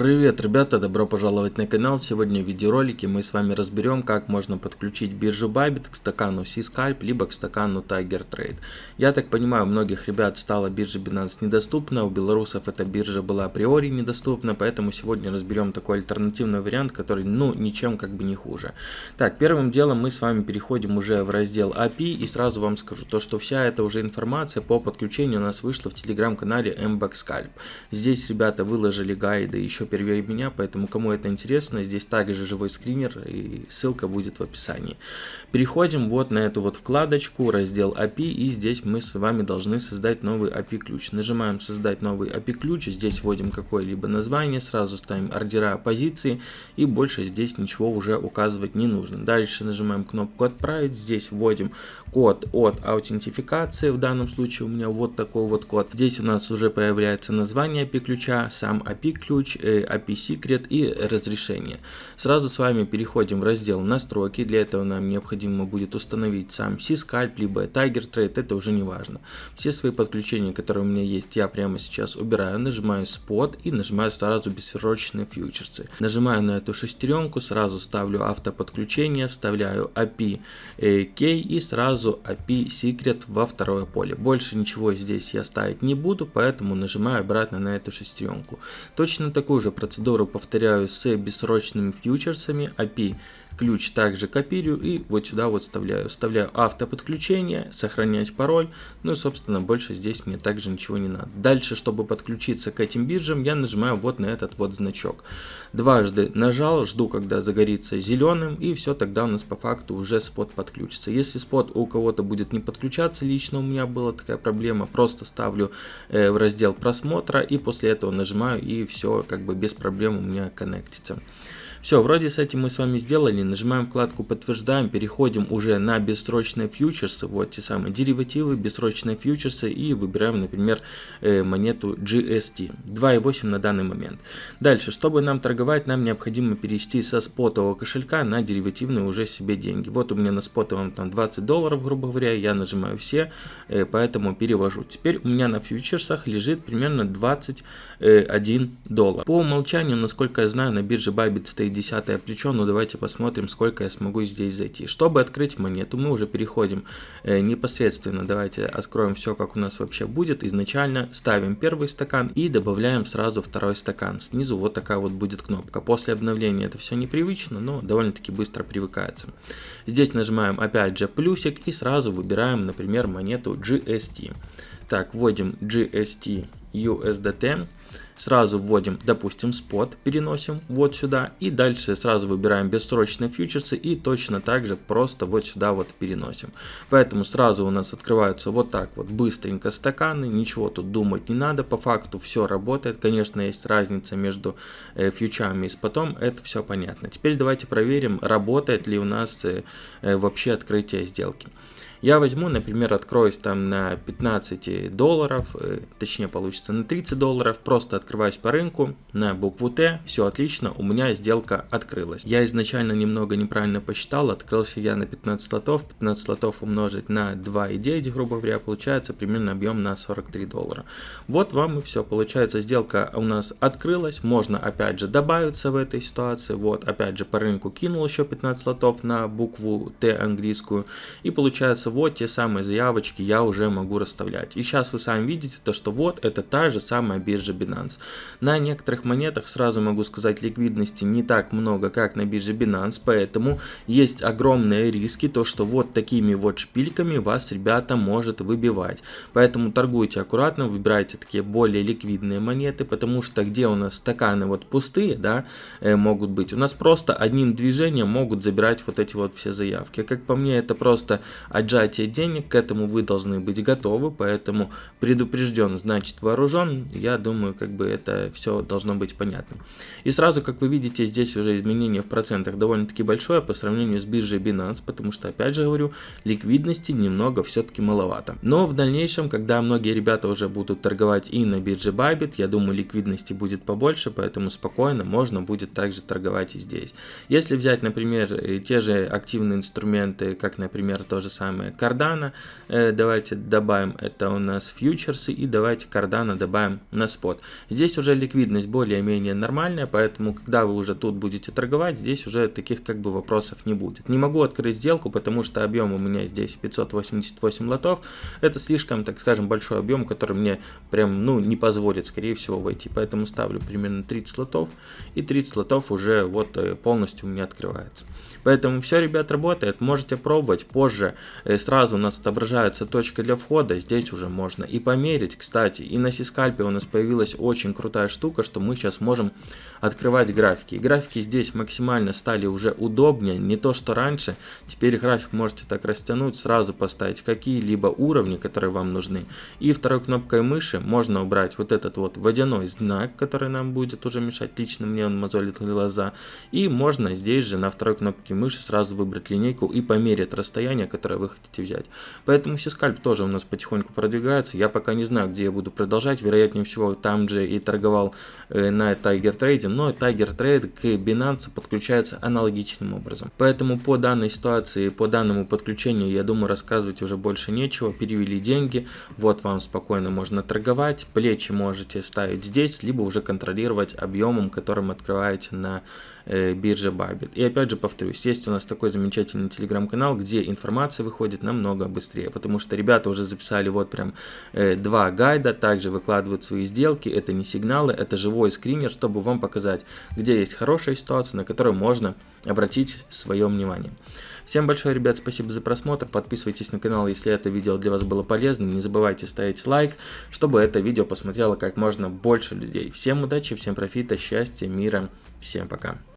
Привет, ребята, добро пожаловать на канал. Сегодня в видеоролике мы с вами разберем, как можно подключить биржу Bybit к стакану C-Scalp, либо к стакану Tiger Trade. Я так понимаю, у многих ребят стала биржа Binance недоступна, у белорусов эта биржа была априори недоступна, поэтому сегодня разберем такой альтернативный вариант, который, ну, ничем как бы не хуже. Так, первым делом мы с вами переходим уже в раздел API и сразу вам скажу, то что вся эта уже информация по подключению у нас вышла в телеграм-канале MBAX Scalp. Здесь ребята выложили гайды еще первее меня, поэтому кому это интересно, здесь также живой скринер и ссылка будет в описании. Переходим вот на эту вот вкладочку, раздел API и здесь мы с вами должны создать новый API ключ. Нажимаем создать новый API ключ, здесь вводим какое-либо название, сразу ставим ордера позиции и больше здесь ничего уже указывать не нужно. Дальше нажимаем кнопку отправить, здесь вводим код от аутентификации, в данном случае у меня вот такой вот код. Здесь у нас уже появляется название API ключа, сам API ключ, API Secret и разрешение. Сразу с вами переходим в раздел настройки. Для этого нам необходимо будет установить сам C-Scalp, либо Tiger Trade, это уже не важно. Все свои подключения, которые у меня есть, я прямо сейчас убираю. Нажимаю Spot и нажимаю сразу бессрочные фьючерсы. Нажимаю на эту шестеренку, сразу ставлю автоподключение, вставляю API Key и сразу API Secret во второе поле. Больше ничего здесь я ставить не буду, поэтому нажимаю обратно на эту шестеренку. Точно такую Такую же процедуру повторяю с бессрочными фьючерсами API ключ также копирую и вот сюда вот вставляю. Вставляю автоподключение, сохранять пароль, ну и собственно больше здесь мне также ничего не надо. Дальше, чтобы подключиться к этим биржам, я нажимаю вот на этот вот значок. Дважды нажал, жду когда загорится зеленым и все, тогда у нас по факту уже спот подключится. Если спот у кого-то будет не подключаться, лично у меня была такая проблема, просто ставлю э, в раздел просмотра и после этого нажимаю и все как бы без проблем у меня коннектится. Все, вроде с этим мы с вами сделали. Нажимаем вкладку подтверждаем, переходим уже на бессрочные фьючерсы, вот те самые деривативы, бессрочные фьючерсы и выбираем, например, э, монету GST. 2.8 на данный момент. Дальше, чтобы нам торговать, нам необходимо перевести со спотового кошелька на деривативные уже себе деньги. Вот у меня на спотовом там 20 долларов, грубо говоря, я нажимаю все, э, поэтому перевожу. Теперь у меня на фьючерсах лежит примерно 21 доллар. По умолчанию, насколько я знаю, на бирже Bybit стоит десятое плечо, но давайте посмотрим, сколько я смогу здесь зайти. Чтобы открыть монету, мы уже переходим э, непосредственно, давайте откроем все, как у нас вообще будет. Изначально ставим первый стакан и добавляем сразу второй стакан. Снизу вот такая вот будет кнопка. После обновления это все непривычно, но довольно-таки быстро привыкается. Здесь нажимаем опять же плюсик и сразу выбираем, например, монету GST. Так, вводим GST USDT. Сразу вводим, допустим, спот, переносим вот сюда. И дальше сразу выбираем бессрочные фьючерсы и точно так же просто вот сюда вот переносим. Поэтому сразу у нас открываются вот так вот быстренько стаканы. Ничего тут думать не надо. По факту все работает. Конечно, есть разница между э, фьючами и спотом. Это все понятно. Теперь давайте проверим, работает ли у нас э, э, вообще открытие сделки. Я возьму, например, откроюсь там на 15 долларов, э, точнее получится на 30 долларов, просто открываюсь по рынку на букву Т, все отлично, у меня сделка открылась. Я изначально немного неправильно посчитал, открылся я на 15 лотов, 15 лотов умножить на 2,9, грубо говоря, получается примерно объем на 43 доллара. Вот вам и все, получается сделка у нас открылась, можно опять же добавиться в этой ситуации, вот опять же по рынку кинул еще 15 лотов на букву Т английскую и получается вот те самые заявочки я уже могу расставлять. И сейчас вы сами видите то, что вот это та же самая биржа Binance. На некоторых монетах, сразу могу сказать, ликвидности не так много, как на бирже Binance, поэтому есть огромные риски, то что вот такими вот шпильками вас, ребята, может выбивать. Поэтому торгуйте аккуратно, выбирайте такие более ликвидные монеты, потому что где у нас стаканы вот пустые, да, э, могут быть, у нас просто одним движением могут забирать вот эти вот все заявки. Как по мне, это просто отжать сжатие денег, к этому вы должны быть готовы, поэтому предупрежден, значит вооружен, я думаю, как бы это все должно быть понятно. И сразу, как вы видите, здесь уже изменение в процентах довольно-таки большое по сравнению с биржей Binance, потому что, опять же говорю, ликвидности немного все-таки маловато. Но в дальнейшем, когда многие ребята уже будут торговать и на бирже Bybit, я думаю, ликвидности будет побольше, поэтому спокойно можно будет также торговать и здесь. Если взять, например, те же активные инструменты, как, например, то же самое кардана. Э, давайте добавим, это у нас фьючерсы, и давайте кардана добавим на спот. Здесь уже ликвидность более-менее нормальная, поэтому когда вы уже тут будете торговать, здесь уже таких как бы вопросов не будет. Не могу открыть сделку, потому что объем у меня здесь 588 лотов. Это слишком, так скажем, большой объем, который мне прям, ну, не позволит, скорее всего, войти. Поэтому ставлю примерно 30 лотов, и 30 лотов уже вот э, полностью у меня открывается. Поэтому все, ребят, работает. Можете пробовать. Позже э, сразу у нас отображается точка для входа. Здесь уже можно и померить, кстати. И на Сискальпе у нас появилась очень крутая штука, что мы сейчас можем открывать графики. И графики здесь максимально стали уже удобнее. Не то, что раньше. Теперь график можете так растянуть, сразу поставить какие-либо уровни, которые вам нужны. И второй кнопкой мыши можно убрать вот этот вот водяной знак, который нам будет уже мешать. Лично мне он мозолит глаза. И можно здесь же на второй кнопке мыши сразу выбрать линейку и померить расстояние, которое вы хотите взять. Поэтому сискальп тоже у нас потихоньку продвигается. Я пока не знаю, где я буду продолжать. Вероятнее всего, там же и торговал э, на Tiger Trade. Но Tiger Trade к Binance подключается аналогичным образом. Поэтому по данной ситуации, по данному подключению, я думаю, рассказывать уже больше нечего. Перевели деньги. Вот вам спокойно можно торговать. Плечи можете ставить здесь, либо уже контролировать объемом, которым открываете на э, бирже Bybit. И опять же повторюсь, есть у нас такой замечательный телеграм-канал, где информация выходит намного быстрее, потому что ребята уже записали вот прям э, два гайда, также выкладывают свои сделки, это не сигналы, это живой скринер, чтобы вам показать, где есть хорошая ситуация, на которую можно обратить свое внимание. Всем большое, ребят, спасибо за просмотр. Подписывайтесь на канал, если это видео для вас было полезным. Не забывайте ставить лайк, чтобы это видео посмотрело как можно больше людей. Всем удачи, всем профита, счастья, мира. Всем пока.